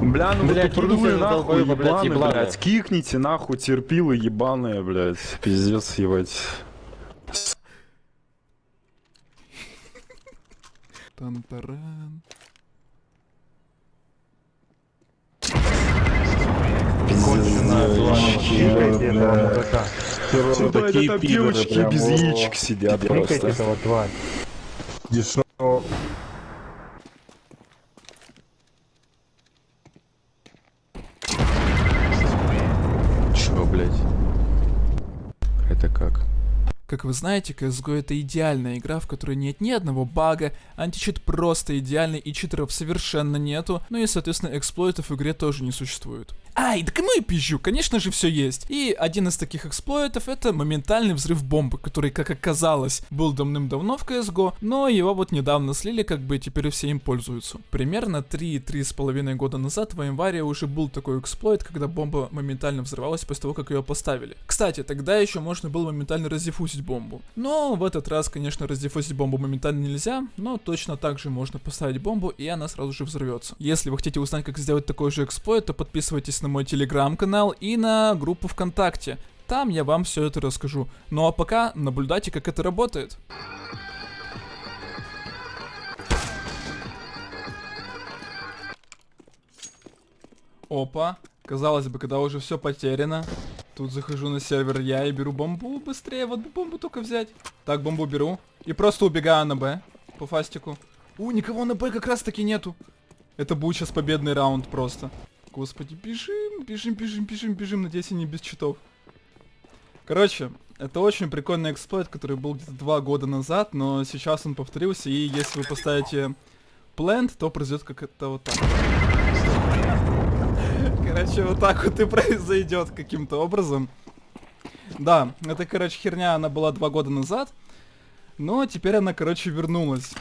Бля, ну Бля, вы кикните, нахуй, долбоёбы, блядь, ебаные, ебаные. блядь. Кикните нахуй, терпилы ебаные, блядь. Пиздец, ебать. Тан-таран. Чикайте этого мудака. Сюда такие это пидоры девочки прям, без яичек сидят Чикайте просто. этого тварь. Дешево. Чё, блядь? Это как? Как вы знаете, CSGO это идеальная игра, в которой нет ни одного бага, античит просто идеальный и читеров совершенно нету, ну и соответственно эксплойтов в игре тоже не существует. Ай, да кому я пизжу, конечно же все есть. И один из таких эксплойтов это моментальный взрыв бомбы, который, как оказалось, был давным-давно в CSGO, но его вот недавно слили, как бы и теперь все им пользуются. Примерно 3-3,5 года назад в январе уже был такой эксплойт, когда бомба моментально взрывалась после того, как ее поставили. Кстати, тогда еще можно было моментально раздиффузить бомбу. Но в этот раз, конечно, раздиффузить бомбу моментально нельзя, но точно так же можно поставить бомбу, и она сразу же взорвется. Если вы хотите узнать, как сделать такой же эксплойт, то подписывайтесь на мой телеграм-канал и на группу ВКонтакте. Там я вам все это расскажу. Ну а пока наблюдайте, как это работает. Опа. Казалось бы, когда уже все потеряно. Тут захожу на сервер я и беру бомбу быстрее. Вот бы бомбу только взять. Так, бомбу беру. И просто убегаю на Б. По фастику. У, никого на Б как раз таки нету. Это будет сейчас победный раунд просто. Господи, бежим, бежим, бежим, бежим, бежим. Надеюсь, они без читов. Короче, это очень прикольный эксплойт, который был где-то два года назад, но сейчас он повторился, и если вы поставите plant, то произойдет как это вот так. Короче, вот так вот и произойдет каким-то образом. Да, это, короче, херня, она была два года назад, но теперь она, короче, вернулась.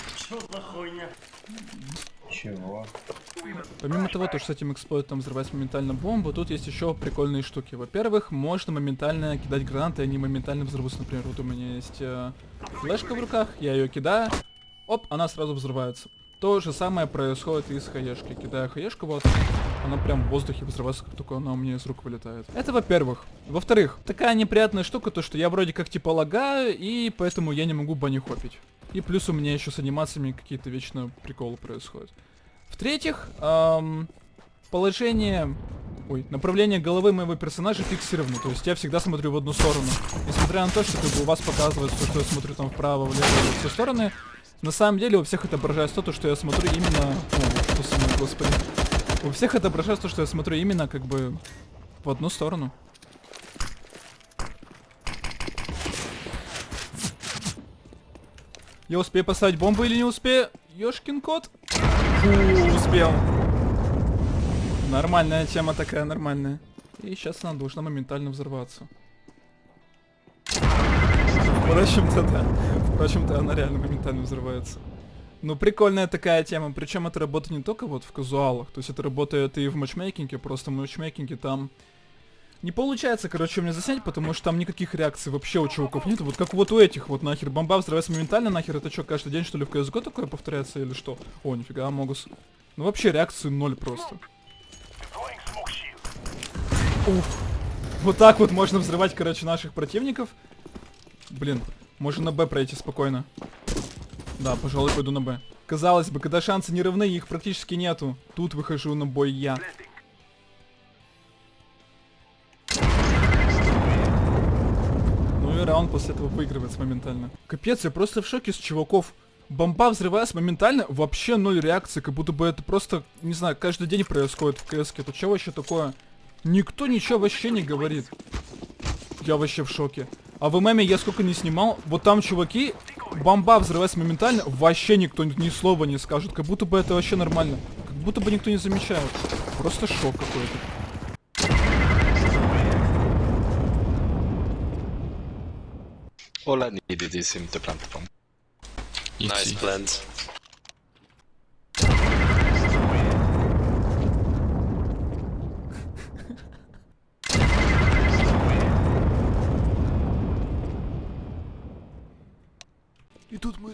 Чего? Помимо того, то, что с этим эксплойтом взрывать моментально бомбу, тут есть еще прикольные штуки. Во-первых, можно моментально кидать гранаты, и они моментально взорвутся. Например, вот у меня есть э, флешка в руках, я ее кидаю, оп, она сразу взрывается. То же самое происходит и с хаешки. Кидаю хаешку, вот, она прям в воздухе взрывается, как только она у меня из рук вылетает. Это во-первых. Во-вторых, такая неприятная штука, то что я вроде как типа лагаю, и поэтому я не могу бани хопить. И плюс у меня еще с анимациями какие-то вечно приколы происходят. В-третьих, эм, положение, ой, направление головы моего персонажа фиксировано, то есть я всегда смотрю в одну сторону. Несмотря на то, что как бы у вас показывается, что я смотрю там вправо, влево, во все стороны, на самом деле у всех отображается то, что я смотрю именно... О, что мной, господи. У всех отображается то, что я смотрю именно как бы в одну сторону. Я успею поставить бомбу или не успею? Ёшкин кот. Успел. Нормальная тема такая, нормальная. И сейчас она должна моментально взорваться. Впрочем-то, да. Впрочем-то, она реально моментально взрывается. Ну, прикольная такая тема. Причем это работает не только вот в казуалах. То есть это работает и в матчмейкинге. Просто в матчмейкинге там не получается, короче, мне заснять, потому что там никаких реакций вообще у чуваков нет. Вот как вот у этих вот нахер. Бомба взрывается моментально, нахер. Это что, каждый день что ли в CSGO такое повторяется или что? О, нифига, Амогус. Ну вообще реакции ноль просто. Уф. Вот так вот можно взрывать, короче, наших противников. Блин, можно на Б пройти спокойно. Да, пожалуй, пойду на Б. Казалось бы, когда шансы не равны, их практически нету. Тут выхожу на бой я. Ну и раунд после этого выигрывается моментально. Капец, я просто в шоке с чуваков. Бомба взрывается моментально, вообще ноль реакции, как будто бы это просто, не знаю, каждый день происходит в КС. Это что вообще такое? Никто ничего вообще не говорит. Я вообще в шоке. А в ММе я сколько не снимал, вот там чуваки, бомба взрывается моментально, вообще никто ни, слова не скажет, как будто бы это вообще нормально. Как будто бы никто не замечает. Просто шок какой-то. All I needed is him to plant the bomb. Nice plant.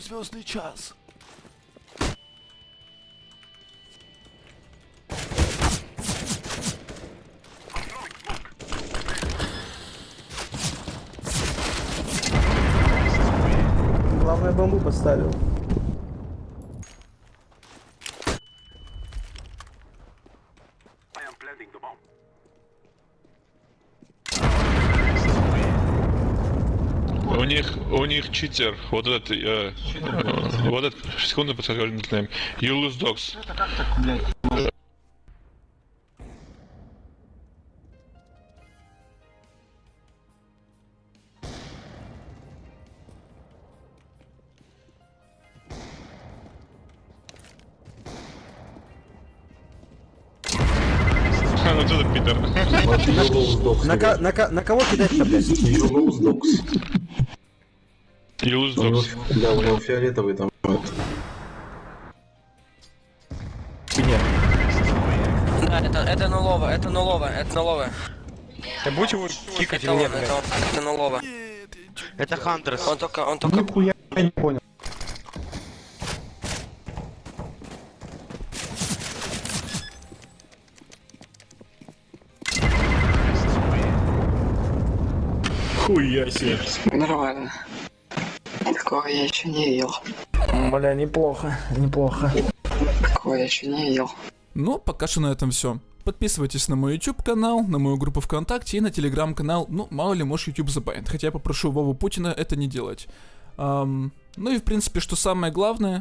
в звездный час. Главное, бомбу поставил. Них, у них читер. Вот этот, э, вот этот, секунду подскажу тайм. You lose dogs. Ну что за Питер? На, на, на кого кидать-то, блядь? You lose dogs. Да, у него фиолетовый там. Да, это, это нулово, это нулово, это нулово. Да будь его кикать Это или он, нет, это он, это нулово. Это Хантерс. Он только, он только... Нихуя я не понял. Хуя себе. Нормально. Такого я еще не видел. Бля, неплохо, неплохо. Такого я еще не видел. Ну, пока что на этом все. Подписывайтесь на мой YouTube канал, на мою группу ВКонтакте и на телеграм канал. Ну, мало ли, может YouTube забанит. Хотя я попрошу Вову Путина это не делать. Ам, ну и в принципе, что самое главное,